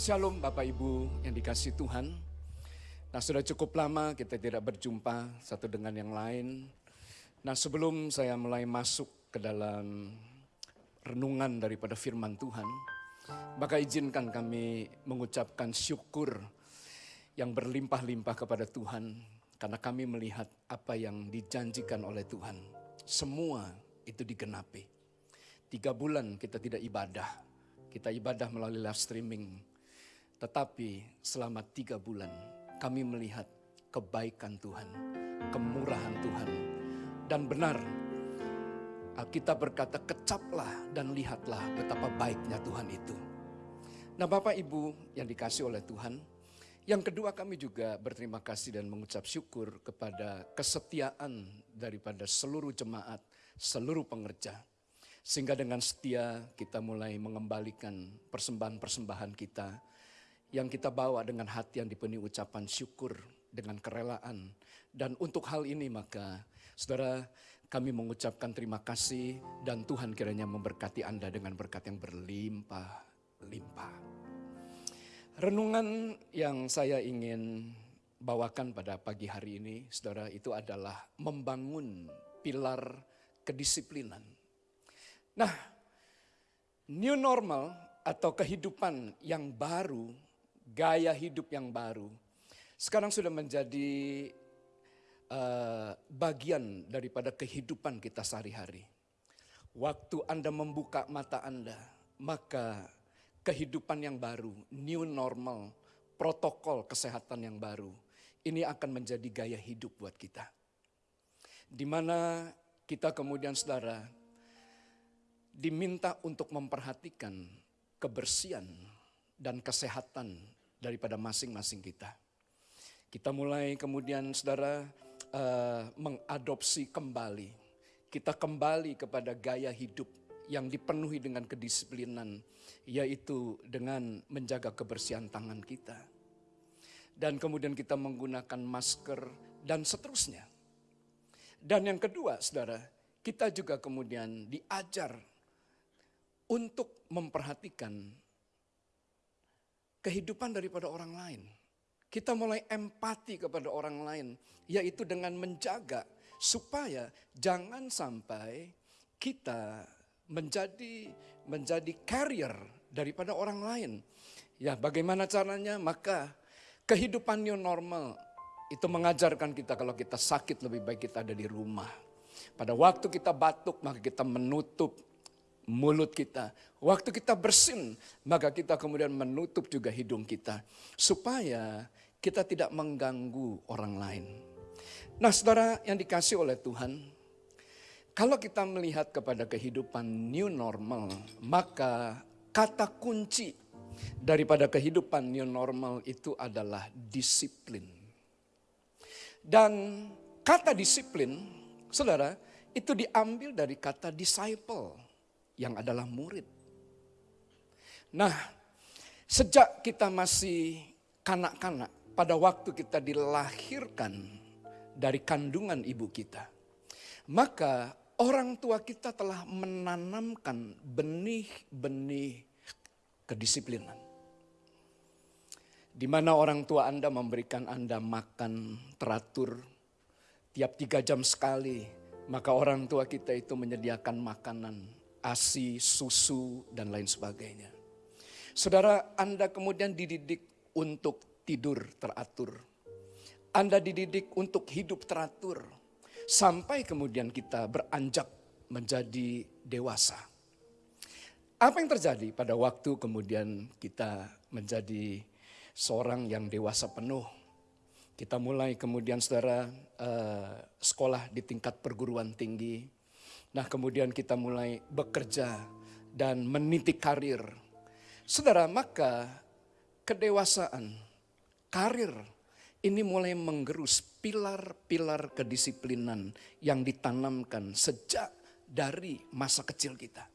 Shalom Bapak Ibu yang dikasih Tuhan. Nah sudah cukup lama kita tidak berjumpa satu dengan yang lain. Nah sebelum saya mulai masuk ke dalam renungan daripada firman Tuhan, maka izinkan kami mengucapkan syukur yang berlimpah-limpah kepada Tuhan karena kami melihat apa yang dijanjikan oleh Tuhan. Semua itu digenapi. Tiga bulan kita tidak ibadah, kita ibadah melalui live streaming. Tetapi selama tiga bulan kami melihat kebaikan Tuhan, kemurahan Tuhan. Dan benar kita berkata kecaplah dan lihatlah betapa baiknya Tuhan itu. Nah Bapak Ibu yang dikasih oleh Tuhan, yang kedua kami juga berterima kasih dan mengucap syukur kepada kesetiaan daripada seluruh jemaat, seluruh pengerja. Sehingga dengan setia kita mulai mengembalikan persembahan-persembahan kita yang kita bawa dengan hati yang dipenuhi ucapan syukur dengan kerelaan. Dan untuk hal ini maka saudara kami mengucapkan terima kasih dan Tuhan kiranya memberkati Anda dengan berkat yang berlimpah-limpah. Renungan yang saya ingin bawakan pada pagi hari ini saudara itu adalah membangun pilar kedisiplinan. Nah, new normal atau kehidupan yang baru gaya hidup yang baru sekarang sudah menjadi uh, bagian daripada kehidupan kita sehari-hari. Waktu Anda membuka mata Anda, maka kehidupan yang baru, new normal, protokol kesehatan yang baru, ini akan menjadi gaya hidup buat kita. Di mana kita kemudian saudara diminta untuk memperhatikan kebersihan dan kesehatan daripada masing-masing kita. Kita mulai kemudian saudara uh, mengadopsi kembali. Kita kembali kepada gaya hidup yang dipenuhi dengan kedisiplinan, yaitu dengan menjaga kebersihan tangan kita. Dan kemudian kita menggunakan masker dan seterusnya. Dan yang kedua saudara, kita juga kemudian diajar untuk memperhatikan kehidupan daripada orang lain. Kita mulai empati kepada orang lain, yaitu dengan menjaga supaya jangan sampai kita menjadi menjadi carrier daripada orang lain. Ya, bagaimana caranya? Maka kehidupan new normal itu mengajarkan kita kalau kita sakit lebih baik kita ada di rumah. Pada waktu kita batuk maka kita menutup mulut kita. Waktu kita bersin, maka kita kemudian menutup juga hidung kita. Supaya kita tidak mengganggu orang lain. Nah saudara yang dikasih oleh Tuhan, kalau kita melihat kepada kehidupan new normal, maka kata kunci daripada kehidupan new normal itu adalah disiplin. Dan kata disiplin, saudara, itu diambil dari kata disciple yang adalah murid. Nah, sejak kita masih kanak-kanak, pada waktu kita dilahirkan dari kandungan ibu kita, maka orang tua kita telah menanamkan benih-benih kedisiplinan. Di mana orang tua Anda memberikan Anda makan teratur tiap tiga jam sekali, maka orang tua kita itu menyediakan makanan ASI, susu, dan lain sebagainya. Saudara, Anda kemudian dididik untuk tidur teratur. Anda dididik untuk hidup teratur. Sampai kemudian kita beranjak menjadi dewasa. Apa yang terjadi pada waktu kemudian kita menjadi seorang yang dewasa penuh? Kita mulai kemudian saudara uh, sekolah di tingkat perguruan tinggi, Nah kemudian kita mulai bekerja dan meniti karir. Saudara, maka kedewasaan, karir ini mulai menggerus pilar-pilar kedisiplinan yang ditanamkan sejak dari masa kecil kita.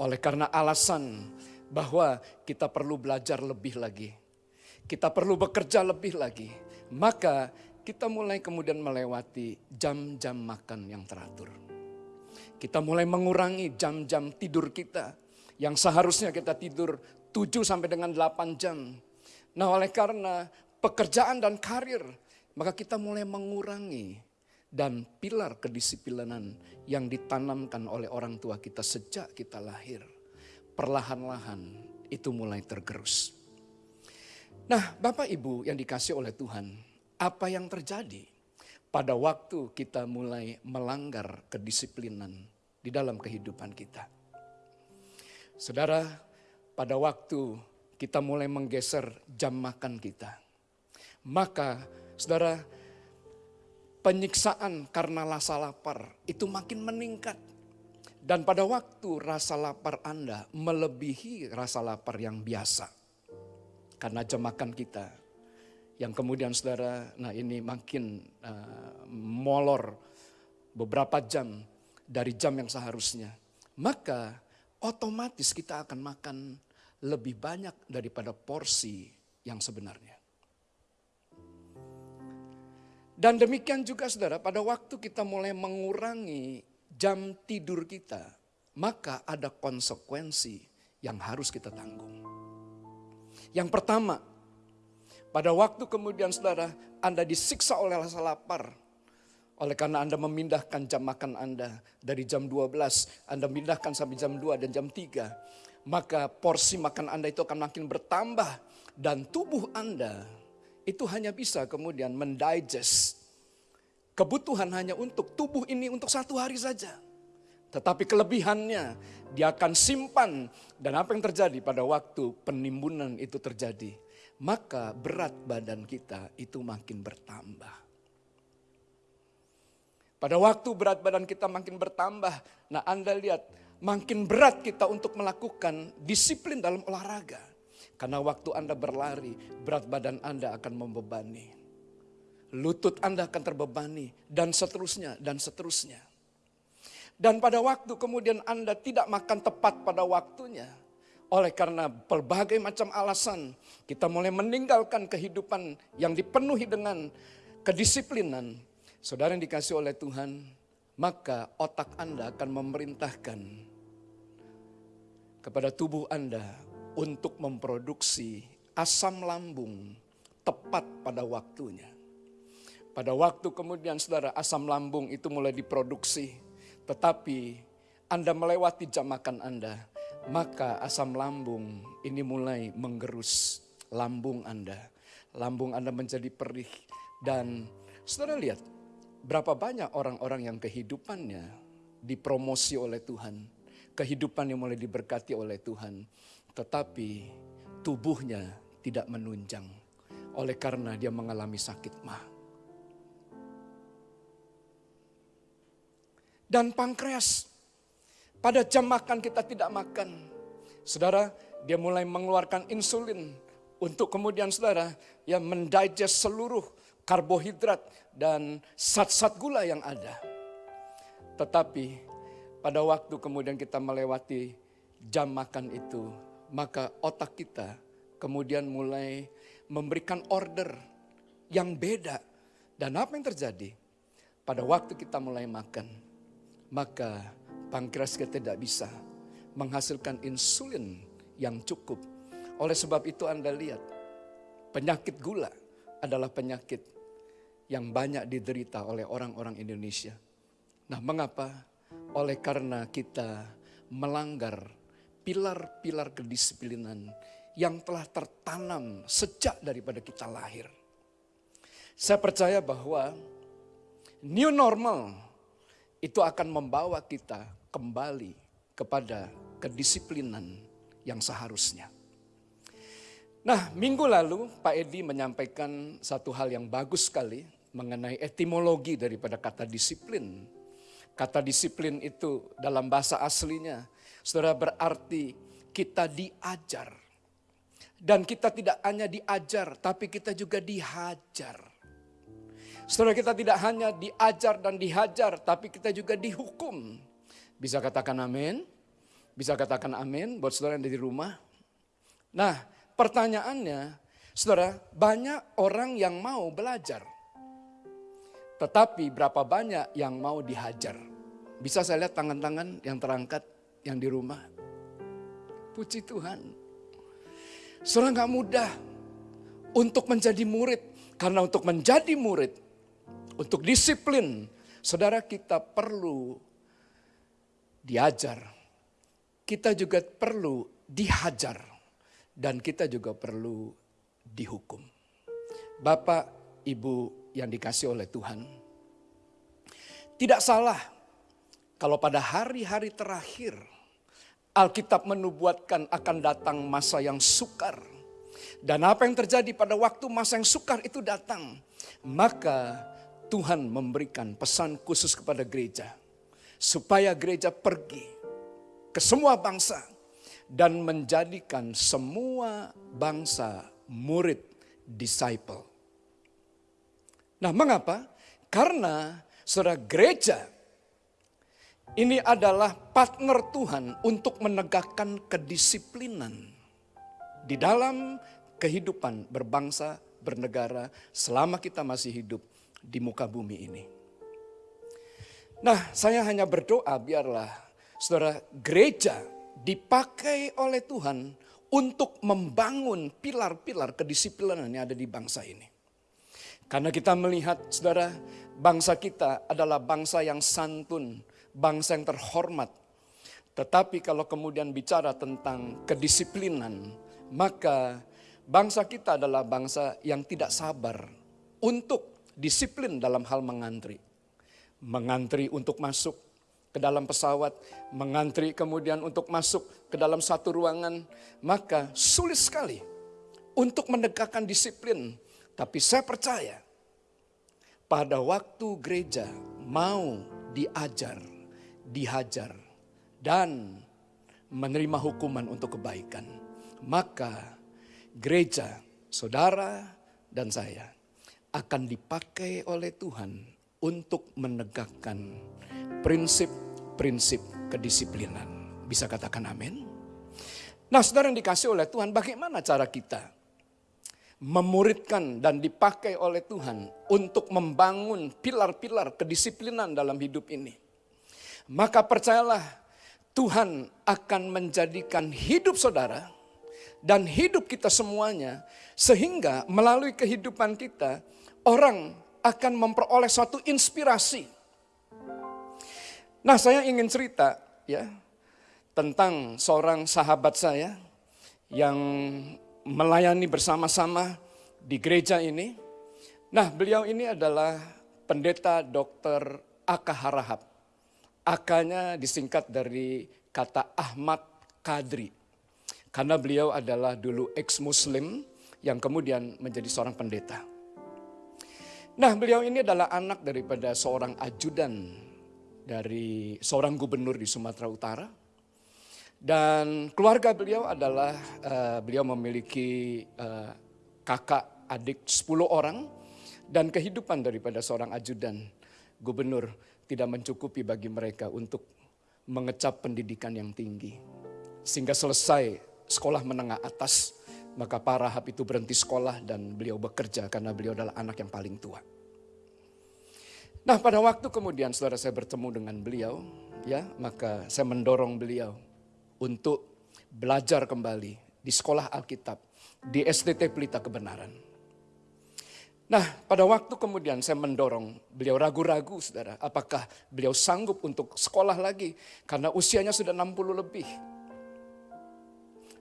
Oleh karena alasan bahwa kita perlu belajar lebih lagi, kita perlu bekerja lebih lagi, maka kita mulai kemudian melewati jam-jam makan yang teratur. Kita mulai mengurangi jam-jam tidur kita yang seharusnya kita tidur 7 sampai dengan 8 jam. Nah oleh karena pekerjaan dan karir, maka kita mulai mengurangi dan pilar kedisiplinan yang ditanamkan oleh orang tua kita sejak kita lahir. Perlahan-lahan itu mulai tergerus. Nah Bapak Ibu yang dikasih oleh Tuhan, apa yang terjadi pada waktu kita mulai melanggar kedisiplinan di dalam kehidupan kita? Saudara, pada waktu kita mulai menggeser jam makan kita. Maka saudara penyiksaan karena rasa lapar itu makin meningkat. Dan pada waktu rasa lapar Anda melebihi rasa lapar yang biasa. Karena jam makan kita. Yang kemudian saudara, nah ini makin uh, molor beberapa jam dari jam yang seharusnya. Maka otomatis kita akan makan lebih banyak daripada porsi yang sebenarnya. Dan demikian juga saudara, pada waktu kita mulai mengurangi jam tidur kita, maka ada konsekuensi yang harus kita tanggung. Yang pertama, pada waktu kemudian saudara, Anda disiksa oleh rasa lapar, oleh karena Anda memindahkan jam makan Anda. Dari jam 12, Anda mindahkan sampai jam 2 dan jam 3 maka porsi makan Anda itu akan makin bertambah dan tubuh Anda itu hanya bisa kemudian mendigest. Kebutuhan hanya untuk tubuh ini untuk satu hari saja. Tetapi kelebihannya dia akan simpan. Dan apa yang terjadi pada waktu penimbunan itu terjadi. Maka berat badan kita itu makin bertambah. Pada waktu berat badan kita makin bertambah, nah Anda lihat makin berat kita untuk melakukan disiplin dalam olahraga. Karena waktu Anda berlari, berat badan Anda akan membebani. Lutut Anda akan terbebani, dan seterusnya, dan seterusnya. Dan pada waktu kemudian Anda tidak makan tepat pada waktunya, oleh karena berbagai macam alasan, kita mulai meninggalkan kehidupan yang dipenuhi dengan kedisiplinan. Saudara yang dikasih oleh Tuhan, maka otak Anda akan memerintahkan kepada tubuh Anda untuk memproduksi asam lambung tepat pada waktunya. Pada waktu kemudian saudara asam lambung itu mulai diproduksi, tetapi Anda melewati jam makan Anda, maka asam lambung ini mulai menggerus lambung Anda. Lambung Anda menjadi perih dan saudara lihat berapa banyak orang-orang yang kehidupannya dipromosi oleh Tuhan kehidupan yang mulai diberkati oleh Tuhan. Tetapi tubuhnya tidak menunjang oleh karena dia mengalami sakit mah. Dan pankreas, pada jam makan kita tidak makan. Saudara, dia mulai mengeluarkan insulin untuk kemudian saudara yang mendigest seluruh karbohidrat dan zat-zat gula yang ada. Tetapi pada waktu kemudian kita melewati jam makan itu, maka otak kita kemudian mulai memberikan order yang beda. Dan apa yang terjadi? Pada waktu kita mulai makan, maka pankreas kita tidak bisa menghasilkan insulin yang cukup. Oleh sebab itu Anda lihat, penyakit gula adalah penyakit yang banyak diderita oleh orang-orang Indonesia. Nah mengapa? oleh karena kita melanggar pilar-pilar kedisiplinan yang telah tertanam sejak daripada kita lahir. Saya percaya bahwa new normal itu akan membawa kita kembali kepada kedisiplinan yang seharusnya. Nah, minggu lalu Pak Edi menyampaikan satu hal yang bagus sekali mengenai etimologi daripada kata disiplin Kata disiplin itu dalam bahasa aslinya, saudara berarti kita diajar. Dan kita tidak hanya diajar, tapi kita juga dihajar. Saudara kita tidak hanya diajar dan dihajar, tapi kita juga dihukum. Bisa katakan amin? Bisa katakan amin buat saudara yang ada di rumah? Nah pertanyaannya, saudara banyak orang yang mau belajar. Tetapi berapa banyak yang mau dihajar? Bisa saya lihat tangan-tangan yang terangkat yang di rumah. Puji Tuhan. Saudara nggak mudah untuk menjadi murid. Karena untuk menjadi murid, untuk disiplin, saudara kita perlu diajar. Kita juga perlu dihajar. Dan kita juga perlu dihukum. Bapak, Ibu yang dikasih oleh Tuhan. Tidak salah kalau pada hari-hari terakhir Alkitab menubuatkan akan datang masa yang sukar. Dan apa yang terjadi pada waktu masa yang sukar itu datang. Maka Tuhan memberikan pesan khusus kepada gereja. Supaya gereja pergi ke semua bangsa. Dan menjadikan semua bangsa murid disciple. Nah mengapa? Karena saudara gereja ini adalah partner Tuhan untuk menegakkan kedisiplinan di dalam kehidupan berbangsa, bernegara selama kita masih hidup di muka bumi ini. Nah, saya hanya berdoa biarlah saudara gereja dipakai oleh Tuhan untuk membangun pilar-pilar kedisiplinan yang ada di bangsa ini. Karena kita melihat saudara bangsa kita adalah bangsa yang santun, bangsa yang terhormat. Tetapi kalau kemudian bicara tentang kedisiplinan, maka bangsa kita adalah bangsa yang tidak sabar untuk disiplin dalam hal mengantri. Mengantri untuk masuk ke dalam pesawat, mengantri kemudian untuk masuk ke dalam satu ruangan, maka sulit sekali untuk menegakkan disiplin. Tapi saya percaya pada waktu gereja mau diajar dihajar, dan menerima hukuman untuk kebaikan. Maka gereja, saudara, dan saya akan dipakai oleh Tuhan untuk menegakkan prinsip-prinsip kedisiplinan. Bisa katakan amin? Nah saudara yang dikasih oleh Tuhan, bagaimana cara kita memuridkan dan dipakai oleh Tuhan untuk membangun pilar-pilar kedisiplinan dalam hidup ini? Maka percayalah Tuhan akan menjadikan hidup saudara dan hidup kita semuanya sehingga melalui kehidupan kita orang akan memperoleh suatu inspirasi. Nah, saya ingin cerita ya tentang seorang sahabat saya yang melayani bersama-sama di gereja ini. Nah, beliau ini adalah pendeta Dr. Aka Harahap. Akanya disingkat dari kata Ahmad Kadri. Karena beliau adalah dulu ex-muslim yang kemudian menjadi seorang pendeta. Nah beliau ini adalah anak daripada seorang ajudan dari seorang gubernur di Sumatera Utara. Dan keluarga beliau adalah uh, beliau memiliki uh, kakak adik 10 orang dan kehidupan daripada seorang ajudan gubernur tidak mencukupi bagi mereka untuk mengecap pendidikan yang tinggi. Sehingga selesai sekolah menengah atas, maka Pak Rahab itu berhenti sekolah dan beliau bekerja karena beliau adalah anak yang paling tua. Nah pada waktu kemudian saudara saya bertemu dengan beliau, ya maka saya mendorong beliau untuk belajar kembali di sekolah Alkitab, di STT Pelita Kebenaran. Nah, pada waktu kemudian saya mendorong beliau ragu-ragu, saudara, apakah beliau sanggup untuk sekolah lagi karena usianya sudah 60 lebih.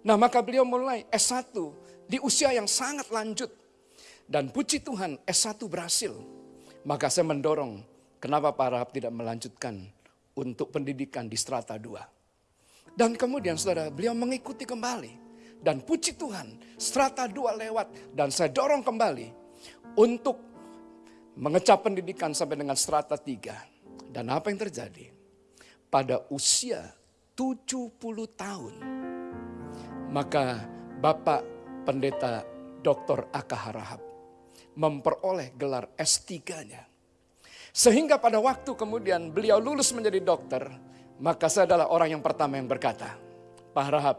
Nah, maka beliau mulai S1 di usia yang sangat lanjut. Dan puji Tuhan S1 berhasil. Maka saya mendorong, kenapa Pak Rahab tidak melanjutkan untuk pendidikan di strata 2. Dan kemudian saudara, beliau mengikuti kembali. Dan puji Tuhan, strata 2 lewat dan saya dorong kembali untuk mengecap pendidikan sampai dengan strata 3. Dan apa yang terjadi? Pada usia 70 tahun, maka Bapak Pendeta Dr. Aka memperoleh gelar S3-nya. Sehingga pada waktu kemudian beliau lulus menjadi dokter, maka saya adalah orang yang pertama yang berkata, Pak Harahap,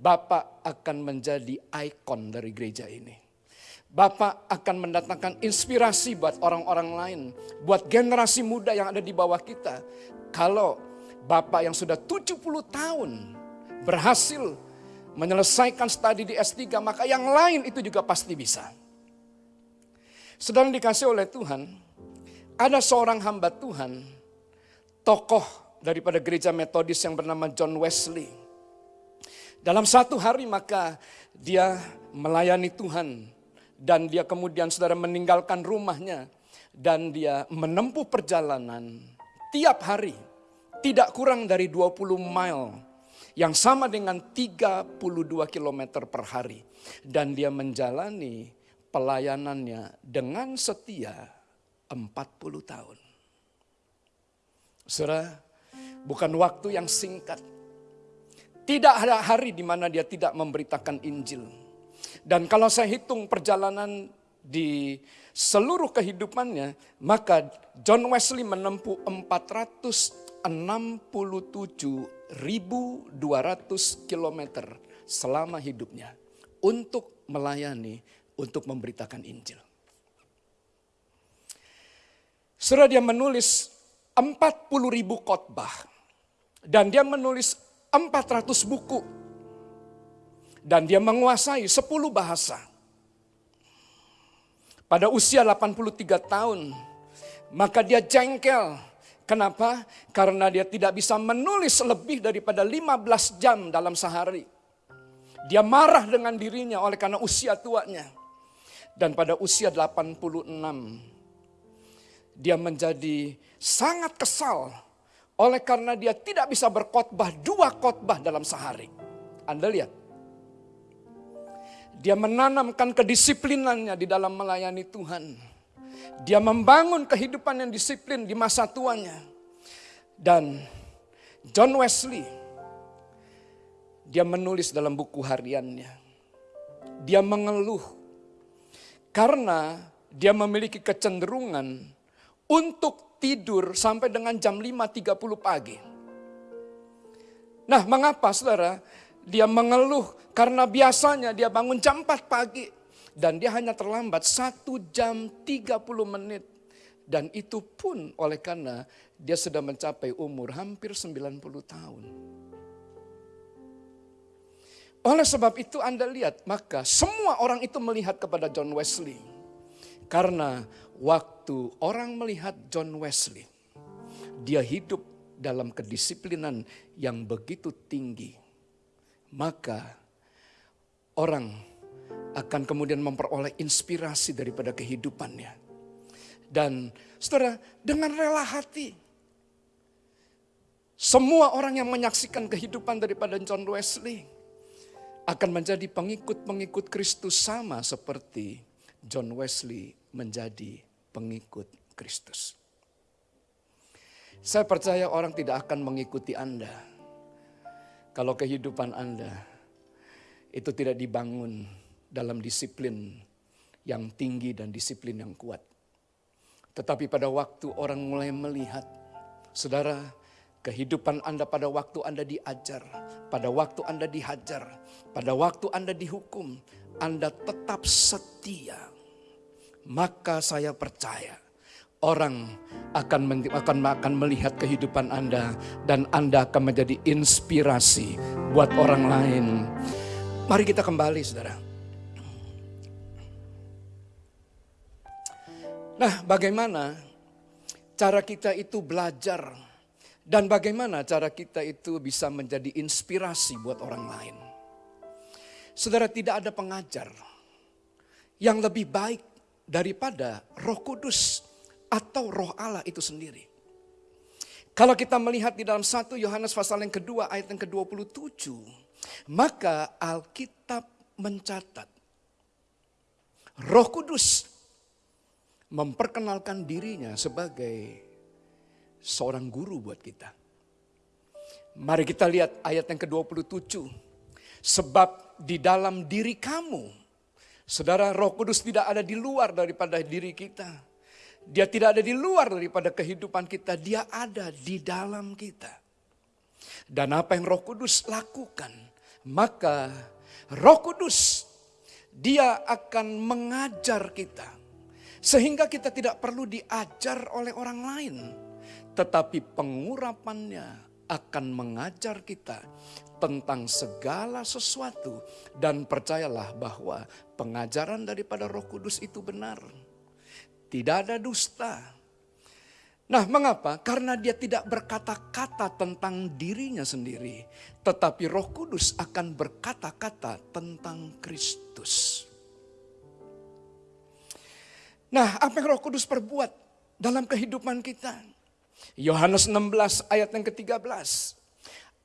Bapak akan menjadi ikon dari gereja ini. Bapak akan mendatangkan inspirasi buat orang-orang lain, buat generasi muda yang ada di bawah kita. Kalau Bapak yang sudah 70 tahun berhasil menyelesaikan studi di S3, maka yang lain itu juga pasti bisa. Sedang dikasih oleh Tuhan, ada seorang hamba Tuhan, tokoh daripada gereja metodis yang bernama John Wesley. Dalam satu hari maka dia melayani Tuhan dan dia kemudian saudara meninggalkan rumahnya dan dia menempuh perjalanan tiap hari tidak kurang dari 20 mile yang sama dengan 32 km per hari. Dan dia menjalani pelayanannya dengan setia 40 tahun. Saudara, bukan waktu yang singkat. Tidak ada hari di mana dia tidak memberitakan Injil. Dan kalau saya hitung perjalanan di seluruh kehidupannya, maka John Wesley menempuh 467.200 km selama hidupnya untuk melayani, untuk memberitakan Injil. Sudah dia menulis 40 ribu khotbah dan dia menulis 400 buku dan dia menguasai 10 bahasa. Pada usia 83 tahun, maka dia jengkel. Kenapa? Karena dia tidak bisa menulis lebih daripada 15 jam dalam sehari. Dia marah dengan dirinya oleh karena usia tuanya. Dan pada usia 86, dia menjadi sangat kesal oleh karena dia tidak bisa berkhotbah dua khotbah dalam sehari. Anda lihat, dia menanamkan kedisiplinannya di dalam melayani Tuhan. Dia membangun kehidupan yang disiplin di masa tuanya. Dan John Wesley, dia menulis dalam buku hariannya. Dia mengeluh karena dia memiliki kecenderungan untuk tidur sampai dengan jam 5.30 pagi. Nah mengapa saudara? Dia mengeluh karena biasanya dia bangun jam 4 pagi. Dan dia hanya terlambat satu jam 30 menit. Dan itu pun oleh karena dia sudah mencapai umur hampir 90 tahun. Oleh sebab itu Anda lihat, maka semua orang itu melihat kepada John Wesley. Karena waktu orang melihat John Wesley, dia hidup dalam kedisiplinan yang begitu tinggi maka orang akan kemudian memperoleh inspirasi daripada kehidupannya. Dan saudara, dengan rela hati, semua orang yang menyaksikan kehidupan daripada John Wesley akan menjadi pengikut-pengikut Kristus sama seperti John Wesley menjadi pengikut Kristus. Saya percaya orang tidak akan mengikuti Anda kalau kehidupan Anda itu tidak dibangun dalam disiplin yang tinggi dan disiplin yang kuat. Tetapi pada waktu orang mulai melihat, saudara, kehidupan Anda pada waktu Anda diajar, pada waktu Anda dihajar, pada waktu Anda dihukum, Anda tetap setia. Maka saya percaya orang akan akan akan melihat kehidupan Anda dan Anda akan menjadi inspirasi buat orang lain. Mari kita kembali Saudara. Nah, bagaimana cara kita itu belajar dan bagaimana cara kita itu bisa menjadi inspirasi buat orang lain? Saudara, tidak ada pengajar yang lebih baik daripada Roh Kudus atau roh Allah itu sendiri. Kalau kita melihat di dalam 1 Yohanes pasal yang kedua ayat yang ke-27, maka Alkitab mencatat Roh Kudus memperkenalkan dirinya sebagai seorang guru buat kita. Mari kita lihat ayat yang ke-27. Sebab di dalam diri kamu, saudara Roh Kudus tidak ada di luar daripada diri kita dia tidak ada di luar daripada kehidupan kita, dia ada di dalam kita. Dan apa yang Roh Kudus lakukan, maka Roh Kudus dia akan mengajar kita sehingga kita tidak perlu diajar oleh orang lain, tetapi pengurapannya akan mengajar kita tentang segala sesuatu dan percayalah bahwa pengajaran daripada Roh Kudus itu benar. Tidak ada dusta. Nah, mengapa? Karena dia tidak berkata-kata tentang dirinya sendiri, tetapi Roh Kudus akan berkata-kata tentang Kristus. Nah, apa yang Roh Kudus perbuat dalam kehidupan kita? Yohanes 16 ayat yang ke-13.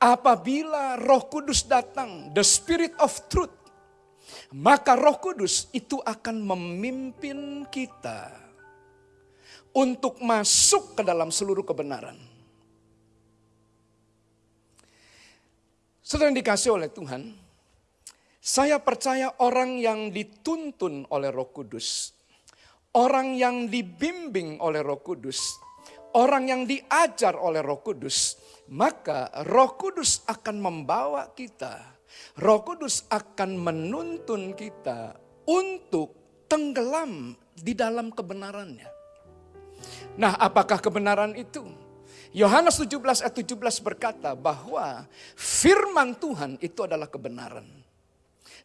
Apabila Roh Kudus datang, the Spirit of Truth, maka Roh Kudus itu akan memimpin kita untuk masuk ke dalam seluruh kebenaran. Saudara yang dikasih oleh Tuhan, saya percaya orang yang dituntun oleh Roh Kudus orang yang dibimbing oleh Roh Kudus, orang yang diajar oleh Roh Kudus, maka Roh Kudus akan membawa kita, Roh Kudus akan menuntun kita untuk tenggelam di dalam kebenarannya. Nah, apakah kebenaran itu? Yohanes 17 ayat 17 berkata bahwa firman Tuhan itu adalah kebenaran.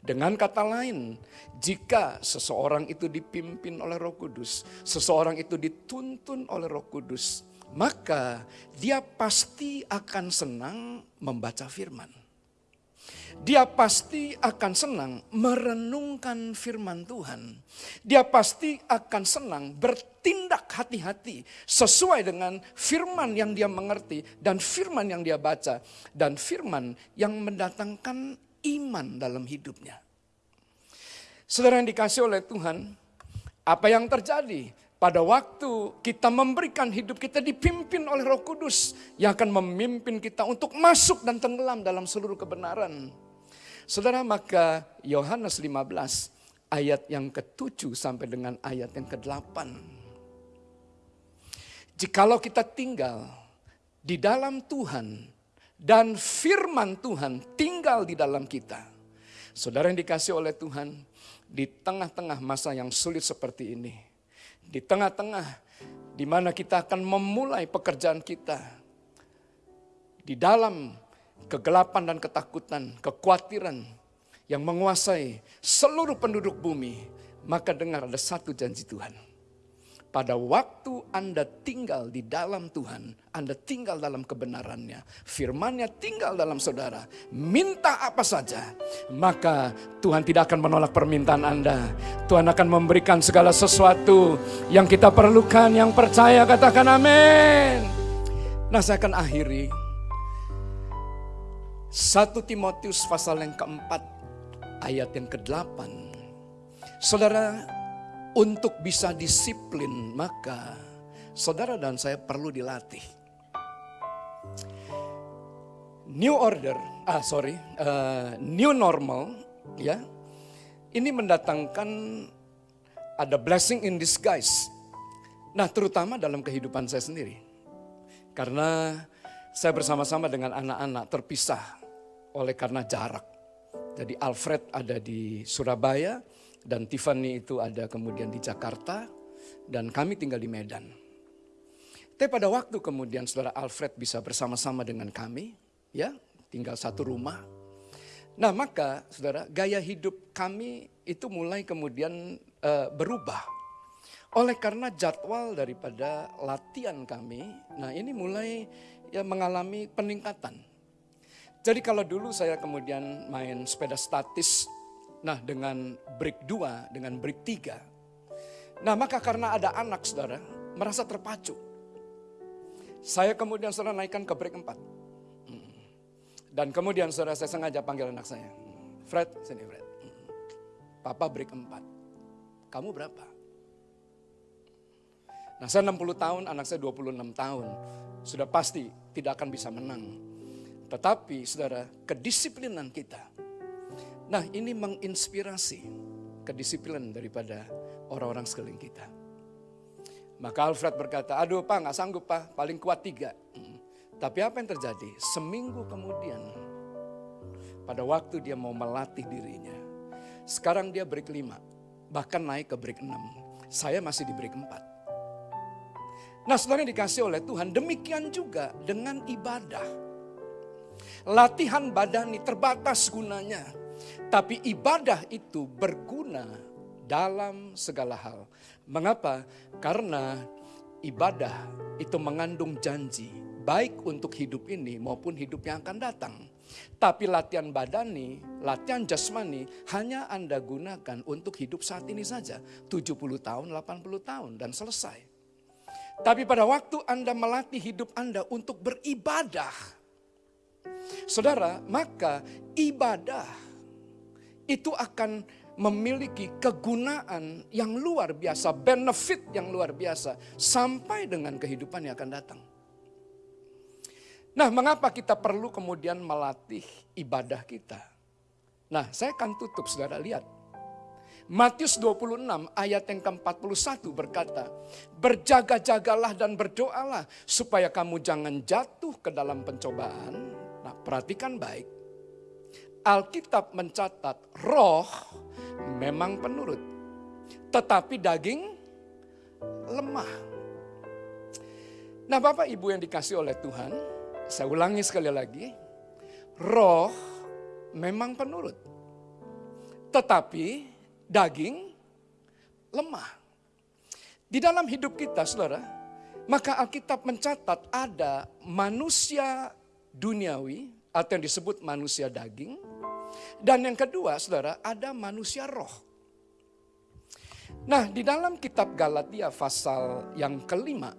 Dengan kata lain, jika seseorang itu dipimpin oleh Roh Kudus, seseorang itu dituntun oleh Roh Kudus, maka dia pasti akan senang membaca firman. Dia pasti akan senang merenungkan firman Tuhan. Dia pasti akan senang bertindak hati-hati sesuai dengan firman yang dia mengerti dan firman yang dia baca dan firman yang mendatangkan iman dalam hidupnya. Saudara yang dikasih oleh Tuhan, apa yang terjadi pada waktu kita memberikan hidup kita dipimpin oleh Roh Kudus yang akan memimpin kita untuk masuk dan tenggelam dalam seluruh kebenaran. Saudara, maka Yohanes 15 ayat yang ke-7 sampai dengan ayat yang ke-8. Jikalau kita tinggal di dalam Tuhan, dan firman Tuhan tinggal di dalam kita. Saudara yang dikasih oleh Tuhan, di tengah-tengah masa yang sulit seperti ini, di tengah-tengah di mana kita akan memulai pekerjaan kita, di dalam kegelapan dan ketakutan, kekhawatiran yang menguasai seluruh penduduk bumi, maka dengar ada satu janji Tuhan pada waktu Anda tinggal di dalam Tuhan, Anda tinggal dalam kebenarannya, firmannya tinggal dalam saudara, minta apa saja, maka Tuhan tidak akan menolak permintaan Anda. Tuhan akan memberikan segala sesuatu yang kita perlukan, yang percaya katakan amin. Nah saya akan akhiri. 1 Timotius pasal yang keempat, ayat yang ke-8. Saudara, untuk bisa disiplin, maka saudara dan saya perlu dilatih. New order, ah sorry, uh, new normal, ya. Ini mendatangkan ada blessing in disguise. Nah, terutama dalam kehidupan saya sendiri. Karena saya bersama-sama dengan anak-anak terpisah oleh karena jarak. Jadi Alfred ada di Surabaya, dan Tiffany itu ada kemudian di Jakarta dan kami tinggal di Medan. Tapi pada waktu kemudian saudara Alfred bisa bersama-sama dengan kami, ya tinggal satu rumah. Nah maka saudara gaya hidup kami itu mulai kemudian uh, berubah. Oleh karena jadwal daripada latihan kami, nah ini mulai ya mengalami peningkatan. Jadi kalau dulu saya kemudian main sepeda statis Nah dengan break 2, dengan break 3. Nah maka karena ada anak saudara, merasa terpacu. Saya kemudian saudara naikkan ke break 4. Hmm. Dan kemudian saudara saya sengaja panggil anak saya. Fred, sini Fred. Hmm. Papa break 4. Kamu berapa? Nah saya 60 tahun, anak saya 26 tahun. Sudah pasti tidak akan bisa menang. Tetapi saudara, kedisiplinan kita Nah ini menginspirasi kedisiplinan daripada orang-orang sekeliling kita. Maka Alfred berkata, aduh pak nggak sanggup pak, paling kuat tiga. Tapi apa yang terjadi? Seminggu kemudian, pada waktu dia mau melatih dirinya, sekarang dia break lima, bahkan naik ke break enam. Saya masih di break empat. Nah sebenarnya dikasih oleh Tuhan, demikian juga dengan ibadah. Latihan badani terbatas gunanya, tapi ibadah itu berguna dalam segala hal. Mengapa? Karena ibadah itu mengandung janji, baik untuk hidup ini maupun hidup yang akan datang. Tapi latihan badani, latihan jasmani hanya Anda gunakan untuk hidup saat ini saja. 70 tahun, 80 tahun dan selesai. Tapi pada waktu Anda melatih hidup Anda untuk beribadah. Saudara, maka ibadah itu akan memiliki kegunaan yang luar biasa, benefit yang luar biasa sampai dengan kehidupan yang akan datang. Nah, mengapa kita perlu kemudian melatih ibadah kita? Nah, saya akan tutup saudara lihat. Matius 26 ayat yang ke-41 berkata, Berjaga-jagalah dan berdoalah supaya kamu jangan jatuh ke dalam pencobaan. Nah perhatikan baik, Alkitab mencatat roh memang penurut, tetapi daging lemah. Nah Bapak Ibu yang dikasih oleh Tuhan, saya ulangi sekali lagi. Roh memang penurut. Tetapi daging lemah. Di dalam hidup kita saudara, maka Alkitab mencatat ada manusia duniawi atau yang disebut manusia daging. Dan yang kedua saudara, ada manusia roh. Nah di dalam kitab Galatia pasal yang kelima,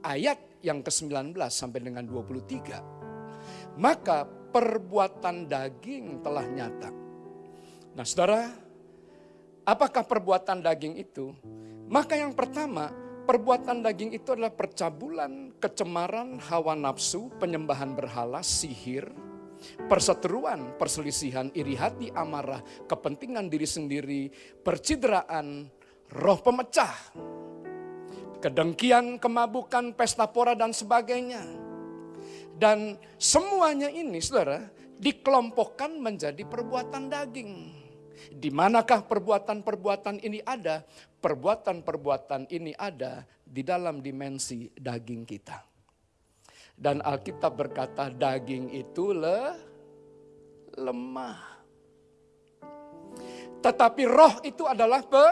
ayat yang ke-19 sampai dengan 23. Maka perbuatan daging telah nyata. Nah saudara, apakah perbuatan daging itu? Maka yang pertama, perbuatan daging itu adalah percabulan, kecemaran, hawa nafsu, penyembahan berhala, sihir, perseteruan, perselisihan, iri hati, amarah, kepentingan diri sendiri, percideraan, roh pemecah, kedengkian, kemabukan, pesta pora dan sebagainya. Dan semuanya ini saudara dikelompokkan menjadi perbuatan daging. Di manakah perbuatan-perbuatan ini ada? Perbuatan-perbuatan ini ada di dalam dimensi daging kita. Dan Alkitab berkata daging itu le, lemah. Tetapi roh itu adalah pe,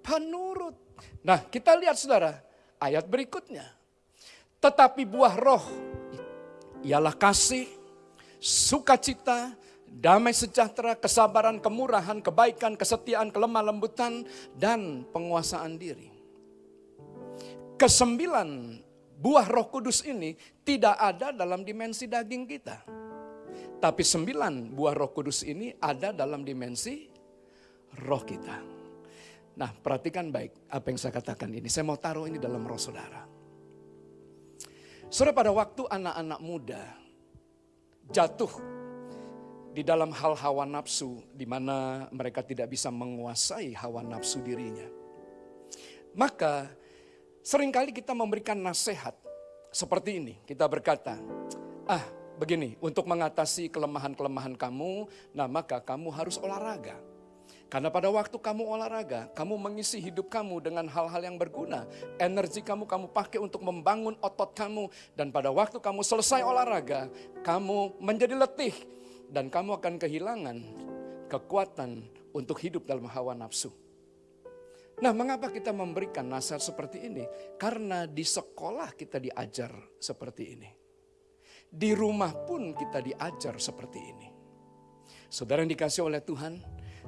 penurut. Nah kita lihat saudara, ayat berikutnya. Tetapi buah roh ialah kasih, sukacita, damai sejahtera, kesabaran, kemurahan, kebaikan, kesetiaan, kelemah lembutan, dan penguasaan diri. Kesembilan buah roh kudus ini tidak ada dalam dimensi daging kita. Tapi sembilan buah roh kudus ini ada dalam dimensi roh kita. Nah perhatikan baik apa yang saya katakan ini. Saya mau taruh ini dalam roh saudara. Saudara pada waktu anak-anak muda jatuh di dalam hal hawa nafsu di mana mereka tidak bisa menguasai hawa nafsu dirinya. Maka sering kali kita memberikan nasihat seperti ini. Kita berkata, ah begini untuk mengatasi kelemahan-kelemahan kamu, nah maka kamu harus olahraga. Karena pada waktu kamu olahraga, kamu mengisi hidup kamu dengan hal-hal yang berguna. Energi kamu kamu pakai untuk membangun otot kamu. Dan pada waktu kamu selesai olahraga, kamu menjadi letih. Dan kamu akan kehilangan kekuatan untuk hidup dalam hawa nafsu. Nah mengapa kita memberikan nasihat seperti ini? Karena di sekolah kita diajar seperti ini. Di rumah pun kita diajar seperti ini. Saudara yang dikasih oleh Tuhan,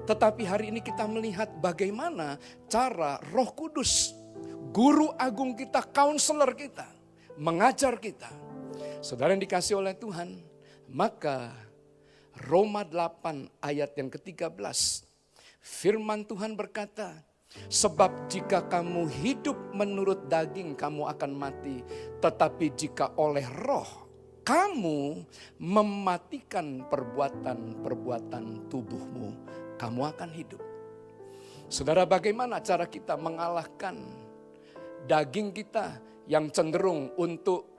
tetapi hari ini kita melihat bagaimana cara roh kudus, guru agung kita, counselor kita, mengajar kita. Saudara yang dikasih oleh Tuhan, maka Roma 8 ayat yang ke-13, firman Tuhan berkata, Sebab jika kamu hidup menurut daging kamu akan mati. Tetapi jika oleh roh kamu mematikan perbuatan-perbuatan tubuhmu kamu akan hidup. Saudara bagaimana cara kita mengalahkan daging kita yang cenderung untuk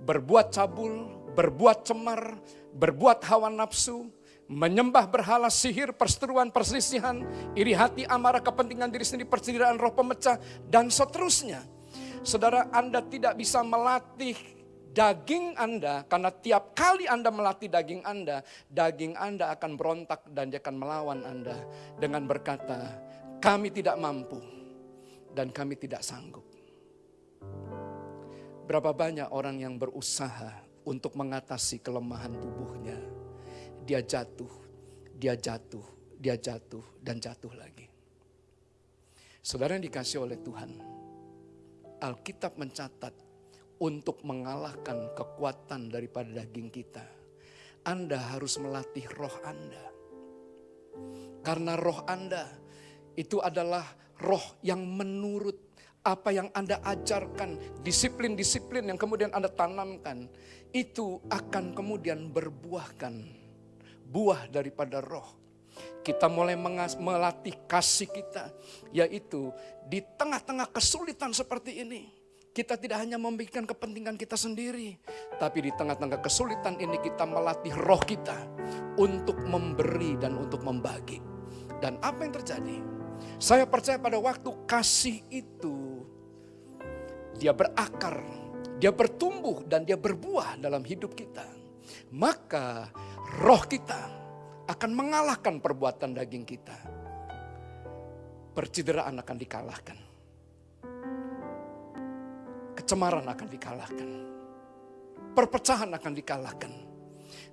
berbuat cabul, berbuat cemar, berbuat hawa nafsu, menyembah berhala, sihir, perseteruan, perselisihan, iri hati, amarah, kepentingan diri sendiri, percederaan roh pemecah, dan seterusnya. Saudara Anda tidak bisa melatih daging Anda, karena tiap kali Anda melatih daging Anda, daging Anda akan berontak dan dia akan melawan Anda dengan berkata, kami tidak mampu dan kami tidak sanggup. Berapa banyak orang yang berusaha untuk mengatasi kelemahan tubuhnya. Dia jatuh, dia jatuh, dia jatuh, dan jatuh lagi. Saudara yang dikasih oleh Tuhan, Alkitab mencatat untuk mengalahkan kekuatan daripada daging kita. Anda harus melatih roh Anda. Karena roh Anda itu adalah roh yang menurut apa yang Anda ajarkan, disiplin-disiplin yang kemudian Anda tanamkan, itu akan kemudian berbuahkan buah daripada roh kita mulai melatih kasih kita, yaitu di tengah-tengah kesulitan seperti ini. Kita tidak hanya memikirkan kepentingan kita sendiri, tapi di tengah-tengah kesulitan ini kita melatih roh kita untuk memberi dan untuk membagi. Dan apa yang terjadi? Saya percaya pada waktu kasih itu, dia berakar, dia bertumbuh dan dia berbuah dalam hidup kita. Maka roh kita akan mengalahkan perbuatan daging kita. Percideraan akan dikalahkan. Kecemaran akan dikalahkan. Perpecahan akan dikalahkan.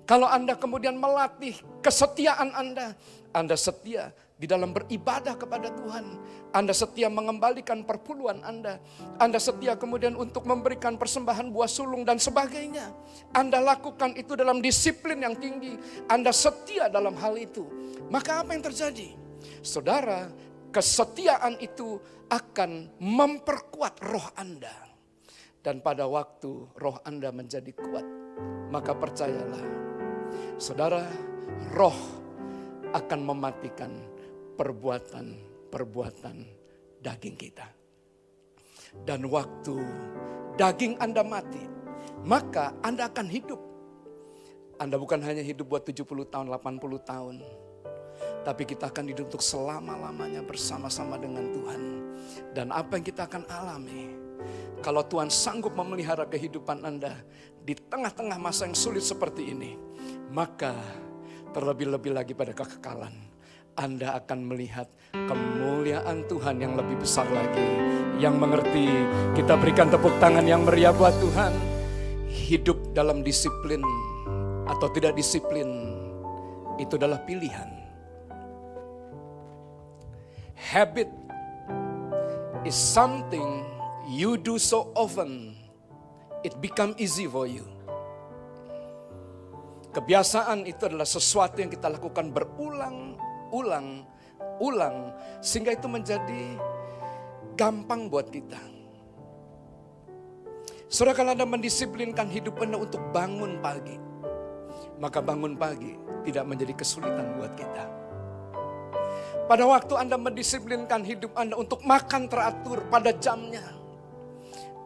Kalau Anda kemudian melatih kesetiaan Anda, Anda setia di dalam beribadah kepada Tuhan. Anda setia mengembalikan perpuluhan Anda. Anda setia kemudian untuk memberikan persembahan buah sulung dan sebagainya. Anda lakukan itu dalam disiplin yang tinggi. Anda setia dalam hal itu. Maka apa yang terjadi? Saudara, kesetiaan itu akan memperkuat roh Anda. Dan pada waktu roh Anda menjadi kuat, maka percayalah, saudara, roh akan mematikan perbuatan-perbuatan daging kita. Dan waktu daging Anda mati, maka Anda akan hidup. Anda bukan hanya hidup buat 70 tahun, 80 tahun. Tapi kita akan hidup untuk selama-lamanya bersama-sama dengan Tuhan. Dan apa yang kita akan alami. Kalau Tuhan sanggup memelihara kehidupan Anda di tengah-tengah masa yang sulit seperti ini. Maka terlebih-lebih lagi pada kekekalan anda akan melihat kemuliaan Tuhan yang lebih besar lagi. Yang mengerti, kita berikan tepuk tangan yang meriah buat Tuhan. Hidup dalam disiplin atau tidak disiplin, itu adalah pilihan. Habit is something you do so often, it become easy for you. Kebiasaan itu adalah sesuatu yang kita lakukan berulang ulang, ulang, sehingga itu menjadi gampang buat kita. Saudara kalau Anda mendisiplinkan hidup Anda untuk bangun pagi, maka bangun pagi tidak menjadi kesulitan buat kita. Pada waktu Anda mendisiplinkan hidup Anda untuk makan teratur pada jamnya,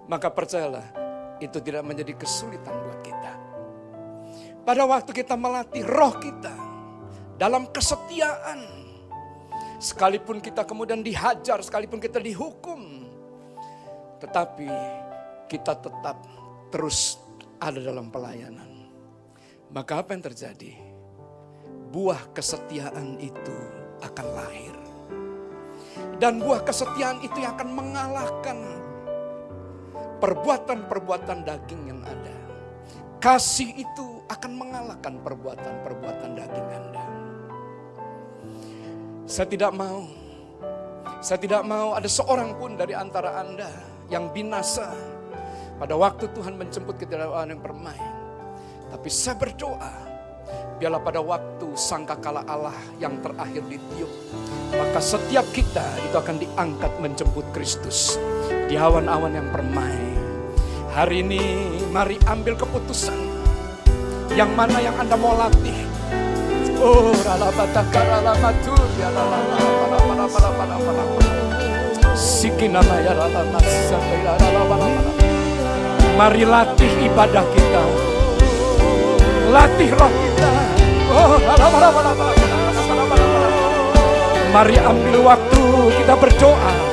maka percayalah itu tidak menjadi kesulitan buat kita. Pada waktu kita melatih roh kita dalam kesetiaan. Sekalipun kita kemudian dihajar, sekalipun kita dihukum, tetapi kita tetap terus ada dalam pelayanan. Maka apa yang terjadi? Buah kesetiaan itu akan lahir. Dan buah kesetiaan itu yang akan mengalahkan perbuatan-perbuatan daging yang ada. Kasih itu akan mengalahkan perbuatan-perbuatan daging Anda. Saya tidak mau, saya tidak mau ada seorang pun dari antara Anda yang binasa pada waktu Tuhan menjemput dalam yang permai. Tapi saya berdoa, biarlah pada waktu sangkakala Allah yang terakhir ditiup, maka setiap kita itu akan diangkat menjemput Kristus di awan-awan yang permai. Hari ini mari ambil keputusan yang mana yang Anda mau latih Mari latih ibadah kita Latih roh kita Oh, Mari ambil waktu kita berdoa